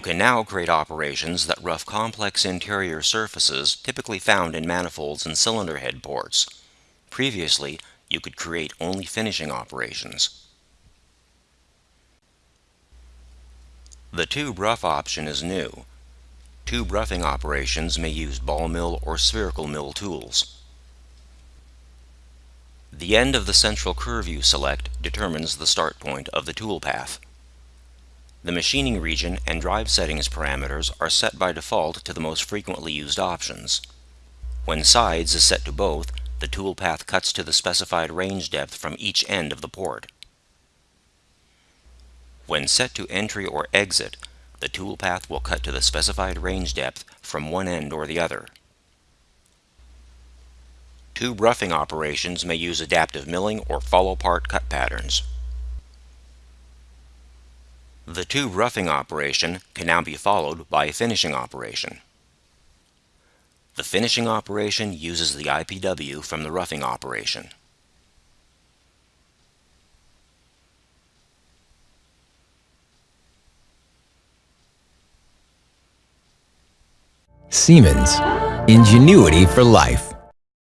can now create operations that rough complex interior surfaces typically found in manifolds and cylinder head ports. Previously, you could create only finishing operations. The tube rough option is new. Tube roughing operations may use ball mill or spherical mill tools. The end of the central curve you select determines the start point of the toolpath. The machining region and drive settings parameters are set by default to the most frequently used options. When sides is set to both, the toolpath cuts to the specified range depth from each end of the port. When set to entry or exit, the toolpath will cut to the specified range depth from one end or the other. Tube roughing operations may use adaptive milling or follow part cut patterns. The tube roughing operation can now be followed by a finishing operation. The finishing operation uses the IPW from the roughing operation. Siemens. Ingenuity for life.